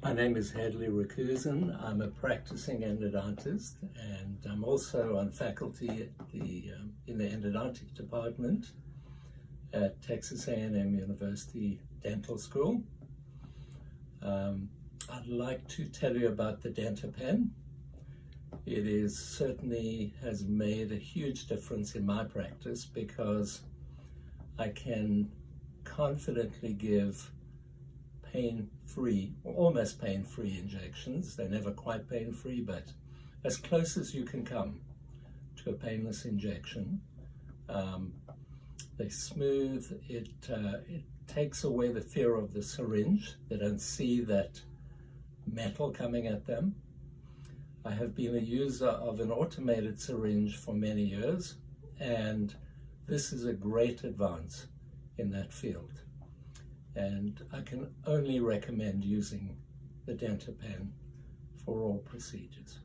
My name is Hadley Rakusin. I'm a practicing endodontist and I'm also on faculty the, um, in the endodontic department at Texas A&M University Dental School. Um, I'd like to tell you about the DentaPen. It is certainly has made a huge difference in my practice because I can confidently give pain-free, almost pain-free injections. They're never quite pain-free, but as close as you can come to a painless injection. Um, they're smooth. It, uh, it takes away the fear of the syringe. They don't see that metal coming at them. I have been a user of an automated syringe for many years, and this is a great advance in that field and I can only recommend using the DentaPen for all procedures.